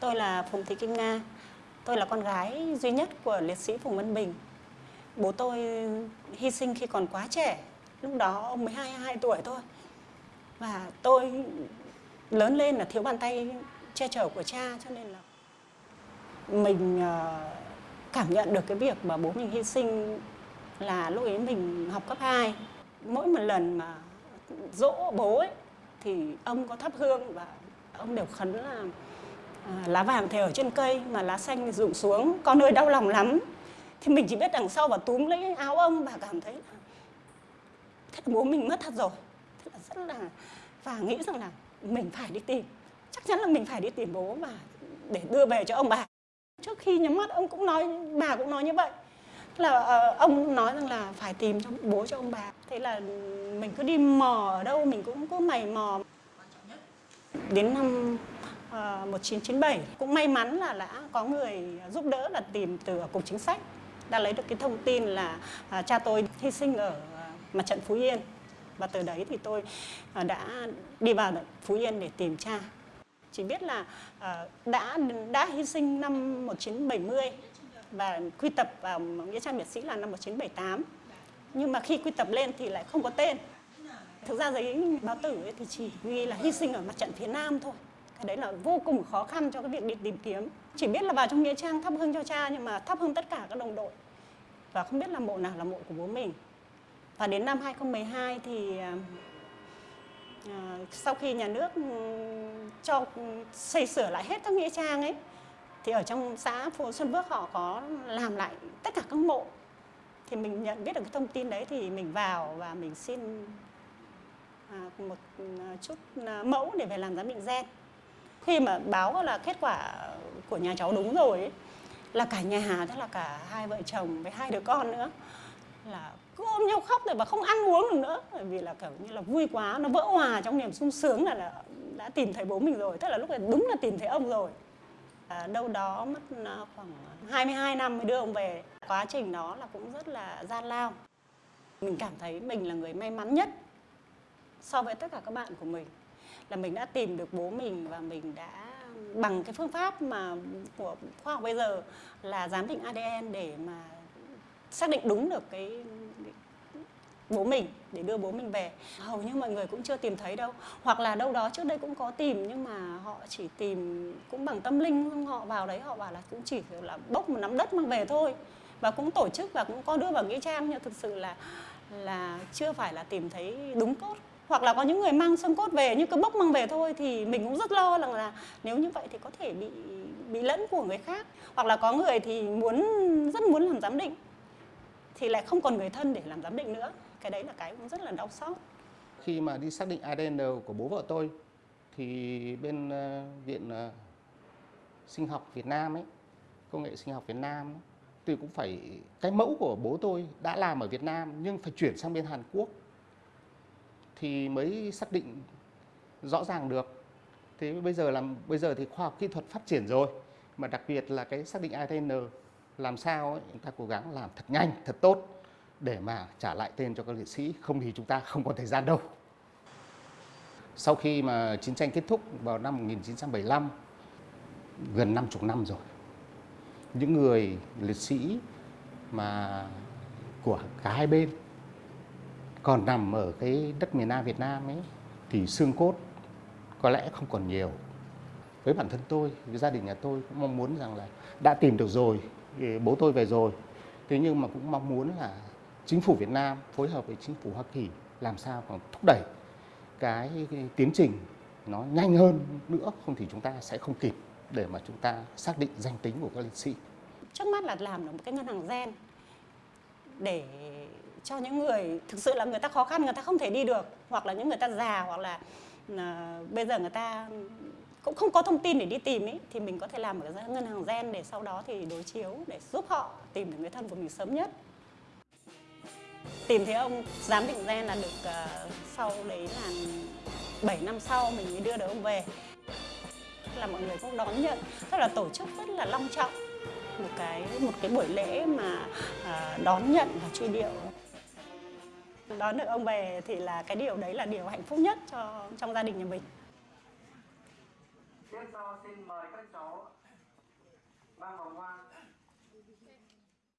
Tôi là Phùng Thị Kim Nga. Tôi là con gái duy nhất của liệt sĩ Phùng Văn Bình. Bố tôi hy sinh khi còn quá trẻ. Lúc đó ông mới 22 tuổi thôi. Và tôi lớn lên là thiếu bàn tay che chở của cha, cho nên là mình ờ, cảm nhận được cái việc mà bố mình hy sinh là lúc ấy mình học cấp 2. Mỗi một lần mà dỗ bố ấy, thì ông có thắp hương và ông đều khấn là lá vàng thì ở trên cây mà lá xanh thì rụng xuống con ơi đau lòng lắm. Thì mình chỉ biết đằng sau và túm lấy áo ông và cảm thấy là thế là bố mình mất thật rồi. Thế là rất là và nghĩ rằng là mình phải đi tìm. Chắc chắn là mình phải đi tìm bố và để đưa về cho ông bà. Trước khi nhắm mắt ông cũng nói bà cũng nói như vậy. Là ờ, ông nói rằng là phải tìm cho bố cho ông bà. Thế là mình cứ đi mò ở đâu mình cũng cứ mày mò. Đến năm Ờ, 1997 cũng may mắn là đã có người giúp đỡ là tìm từ cục chính sách, đã lấy được cái thông tin là à, cha tôi hy sinh ở à, mặt trận Phú Yên. Và từ đấy thì tôi à, đã đi vào Phú Yên để tìm cha. Chỉ biết là đã đã hy sinh năm 1970 và quy tập vào nghĩa trang liệt sĩ là năm 1978 nhưng mà khi quy tập lên thì lại không có tên. Thực ra giấy báo tử ấy thì chỉ ghi là hy sinh ở mặt trận phía nam thôi cái đấy là vô cùng khó khăn cho cái việc đi tìm kiếm. Chỉ biết là vào trong nghĩa trang thắp hương cho cha nhưng mà thắp hương tất cả các đồng đội. Và không biết là mộ nào là mộ của bố mình. Và đến năm 2012 thì à, à, sau khi nhà nước ừ, cho ừ, xây sửa lại hết các nghĩa trang ấy thì ở trong xã phố Xuân Bước họ có làm lại tất cả các mộ. Thì mình nhận biết được cái thông tin đấy thì mình vào và mình xin à, một ừ, chút à, mẫu để về làm giám định gen khi mà báo là kết quả của nhà cháu đúng rồi ấy, là cả nhà tức là cả hai vợ chồng với hai đứa con nữa là cứ ôm nhau khóc rồi và không ăn uống được nữa. Bởi vì là kiểu như là vui quá nó vỡ hòa trong niềm sung sướng là, là đã tìm thấy bố mình rồi tức là lúc này đúng là tìm thấy ông rồi. À, đâu đó mất à, khoảng 22 năm mới đưa ông về. Quá trình đó là cũng rất là gian lao. Mình cảm thấy mình là người may mắn nhất so với tất cả các bạn của mình là mình đã tìm được bố mình và mình đã bằng cái phương pháp mà của khoa học bây giờ là giám định ADN để mà xác định đúng được cái bố mình, để đưa bố mình về. Hầu như mọi người cũng chưa tìm thấy đâu. Hoặc là đâu đó trước đây cũng có tìm, nhưng mà họ chỉ tìm cũng bằng tâm linh họ vào đấy, họ bảo là cũng chỉ là bốc một nắm đất mang về thôi. Và cũng tổ chức và cũng có đưa vào nghĩa trang, nhưng thực sự là là chưa phải là tìm thấy đúng cốt hoặc là có những người mang xương cốt về nhưng cứ bốc mang về thôi thì mình cũng rất lo rằng là nếu như vậy thì có thể bị bị lẫn của người khác. Hoặc là có người thì muốn rất muốn làm giám định thì lại không còn người thân để làm giám định nữa. Cái đấy là cái cũng rất là đau xót. Khi mà đi xác định ADN của bố vợ tôi thì bên ờ, viện ờ, sinh học Việt Nam ấy công nghệ sinh học Việt Nam ấy, thì cũng phải cái mẫu của bố tôi đã làm ở Việt Nam nhưng phải chuyển sang bên Hàn Quốc thì mới xác định rõ ràng được. Thế bây giờ làm bây giờ thì khoa học kỹ thuật phát triển rồi mà đặc biệt là cái xác định ADN làm sao ấy, chúng ta cố gắng làm thật nhanh thật tốt để mà trả lại tên cho các liệt sĩ. Không thì chúng ta không còn thời gian đâu. Sau khi mà chiến tranh kết thúc vào năm 1975 gần 50 năm rồi những người liệt sĩ mà của cả hai bên còn nằm ở cái đất miền Nam Việt Nam ấy thì xương cốt có lẽ không còn nhiều. Với bản thân tôi, với gia đình nhà tôi cũng mong muốn rằng là đã tìm được rồi, bố tôi về rồi. Thế nhưng mà cũng mong muốn là chính phủ Việt Nam phối hợp với chính phủ Hoa Kỳ làm sao còn thúc đẩy cái, cái tiến trình nó nhanh hơn nữa không thì chúng ta sẽ không kịp để mà chúng ta xác định danh tính của các liệt sĩ. trước mắt là làm được một cái ngân hàng gen để cho những người thực sự là người ta khó khăn người ta không thể đi được hoặc là những người ta già hoặc là uh, bây giờ người ta cũng không có thông tin để đi tìm ấy thì mình có thể làm ở ngân hàng gen để sau đó thì đối chiếu để giúp họ tìm được người thân của mình sớm nhất. Tìm thấy ông giám định gen là được uh, sau đấy là 7 năm sau mình mới đưa được ông về. Là mọi người cũng đón nhận tức là tổ chức rất là long trọng một cái một cái buổi lễ mà uh, đón nhận và truy điệu đón được ông về thì là cái điều đấy là điều hạnh phúc nhất cho, trong gia đình nhà mình. Tiếp sau xin mời các cháu mang vòng hoa.